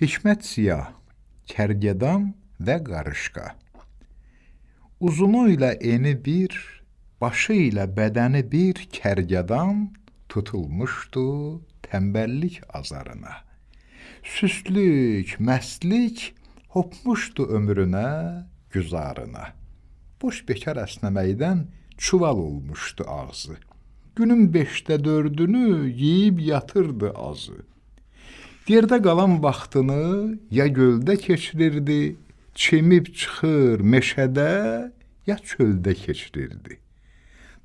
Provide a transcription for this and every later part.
Hikmət Ziya, Kərgədan və Qarışqa Uzunu ilə eni bir, başı ilə bədəni bir kərgədan tutulmuşdu tənbəllik azarına. Süstlük, məstlik hopmuşdu ömrünə, güzarına. Boş bekar əsnəməkdən çuval olmuşdu ağzı. Günün beşdə dördünü yeyib yatırdı azı. Yerdə qalan vaxtını ya göldə keçirirdi, çimib çıxır meşədə, ya çöldə keçirirdi.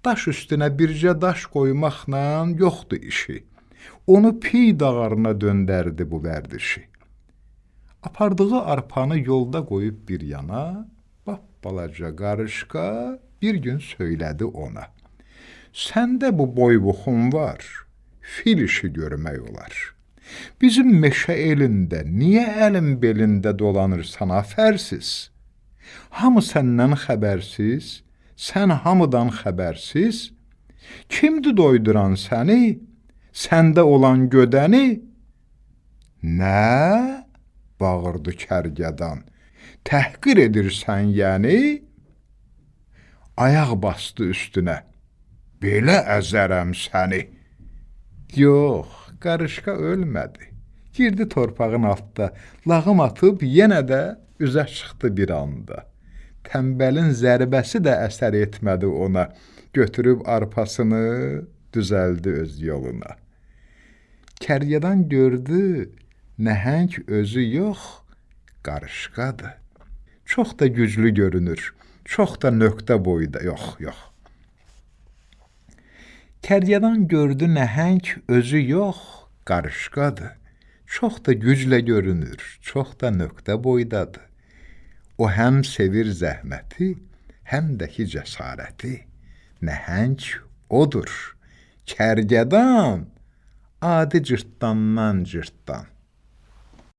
Daş üstünə bircə daş qoymaqla yoxdur işi. Onu piy dağarına döndərdi bu vərdişi. Apardığı arpanı yolda qoyub bir yana, bap balaca qarışqa bir gün söylədi ona. Səndə bu boybuxun var, fil işi görmək olar.'' Bizim meşə elində niyə əlin belində dolanırsan afərsiz? Hamı səndən xəbərsiz, sən hamıdan xəbərsiz? Kimdir doyduran səni? Səndə olan gödəni? Nə? bağırdı kərgədan. Təhqir edirsən yəni? Ayaq bastı üstünə. Belə əzərəm səni. Yox, qarışqa ölmədi. Girdi torpağın altda, lağım atıb yenə də üzə çıxdı bir anda. Tənbəlin zərbəsi də əsər etmədi ona. Götürüb arpasını düzəldi öz yoluna. Kəryadan gördü, nəhəng özü yox, qarışqadır. Çox da güclü görünür, çox da nöqtə boyda, yox, yox. Kəryadan gördü nəhəng özü yox, qarışqadır. Çox da güclə görünür, çox da nöqtə boydadır. O həm sevir zəhməti, həm də ki cəsarəti. Nəhəng odur. Kərgədan adi cırtdandan cırtdan.